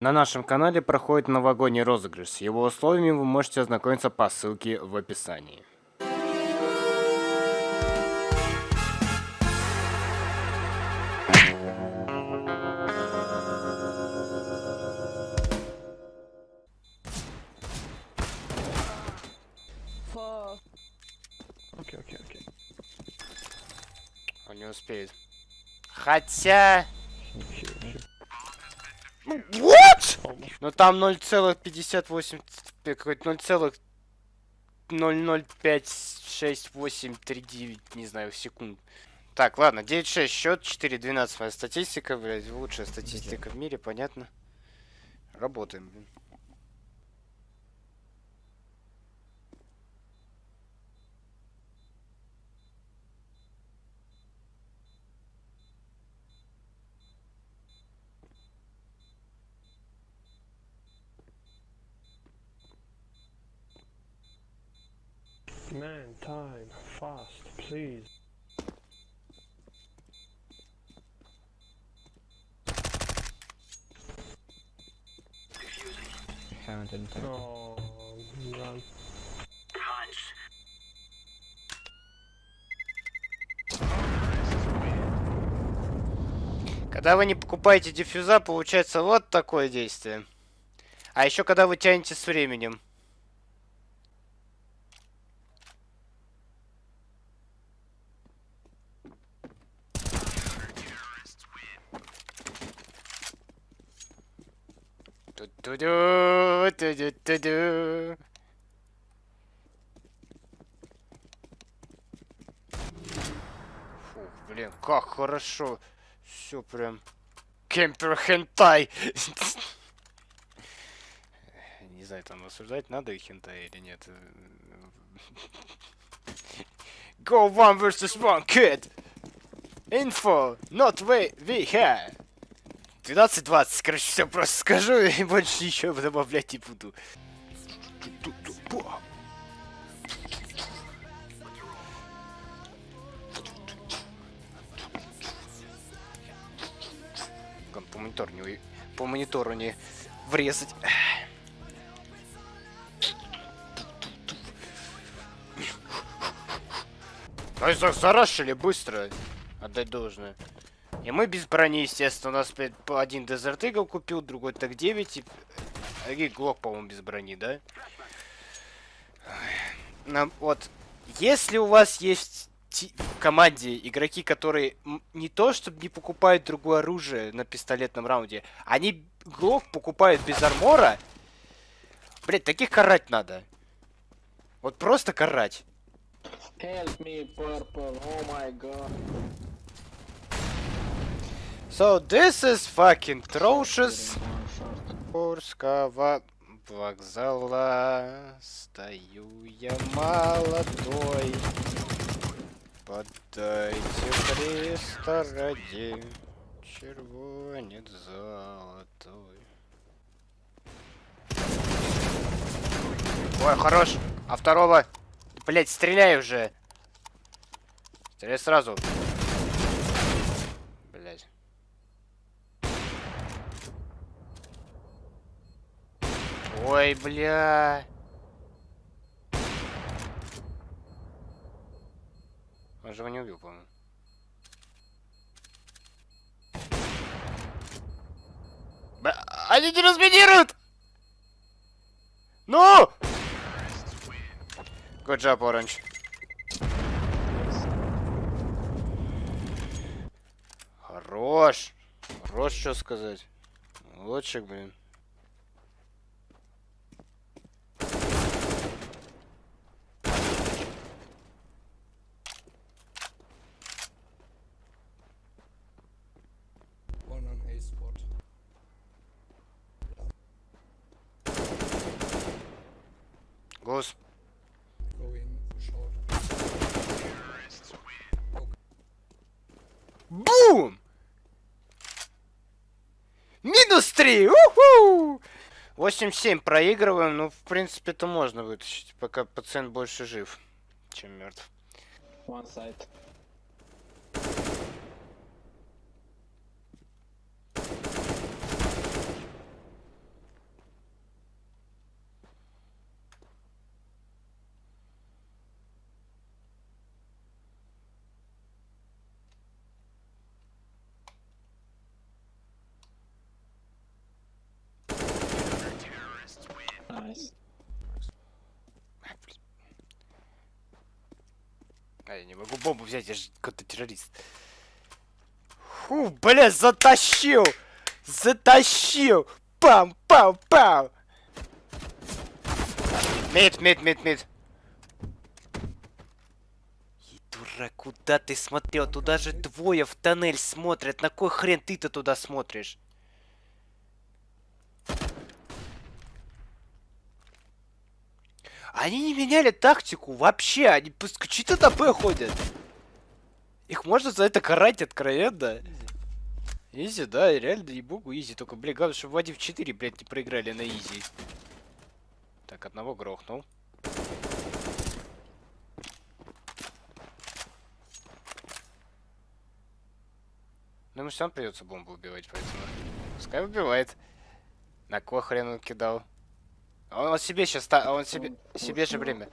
На нашем канале проходит новогодний розыгрыш. С его условиями вы можете ознакомиться по ссылке в описании. Окей, окей, окей. Он не успеет. Хотя... What? Ну там 0,58... Какой-то 0,0056839, не знаю, секунд. Так, ладно, 9-6 счет, 4-12 моя статистика, блядь, лучшая статистика в мире, понятно. Работаем, блин. Man, time, fast, please. Haven't detected. Oh, run. Когда вы не покупаете диффюза, получается вот такое действие. А еще когда вы тянете с временем. Ту-ду-ду, ту-ду-ду-ду. Фух, блин, как хорошо. Все прям. Кемпер хентай. Не знаю, там осуждать надо их хентай или нет. Go one versus one, kid! Info, not way, we have. 12-20, короче, все просто скажу и больше ничего добавлять не буду. По монитору не, по монитору не врезать. За- зарашили быстро. Отдать должное. И мы без брони, естественно. У нас один Desert Eagle купил, другой так 9. И... Глок, по-моему, без брони, да? Нам, вот, если у вас есть в команде игроки, которые не то, чтобы не покупают другое оружие на пистолетном раунде, они Глок покупают без армора, блять, таких карать надо. Вот просто карать. Help me, purple. Oh my god. So this is fucking atrocious. Курского вокзала стою я молодой. Подайте Христа ради, червонец золотой. Ой, хорош. А второго? Блять, стреляй уже. Стреляй сразу. Блять. Ой, бля. Он же его не убил, по-моему. Они не разминируют! Ну! Good job, Orange. Хорош. Хорош, что сказать. Лучик, блин. Бум! Минус 3! Уху! 8-7 проигрываем, ну, в принципе, это можно вытащить, пока пациент больше жив, чем мертв. One side. А, я не могу бомбу взять, я же какой-то террорист. Фу, бля, затащил! Затащил! Пам, пам, пам! Мид, мид, мид, мид. И дурак, куда ты смотрел? Туда же двое в тоннель смотрят. На кой хрен ты-то туда смотришь? Они не меняли тактику вообще. Они чисто Б ходят. Их можно за это карать откровенно. Easy, да, реально, ей-богу, easy. Только, блин, главное, чтобы в 1 в 4, блядь, не проиграли на easy. Так, одного грохнул. Ну, ему сам придется бомбу убивать, поэтому... Пускай убивает. На кого хрен он кидал? А Он, он себе сейчас... Он себе, Oh, себе же время.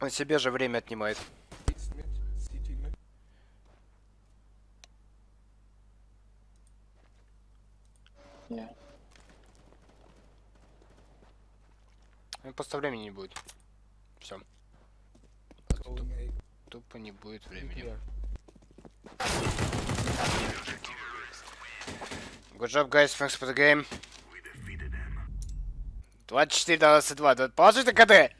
Он себе же время отнимает. Yeah. Ну, просто времени не будет. Все. Тупо не будет времени. Good job, guys. Thanks for the game. 24 на 22. Положи на КД.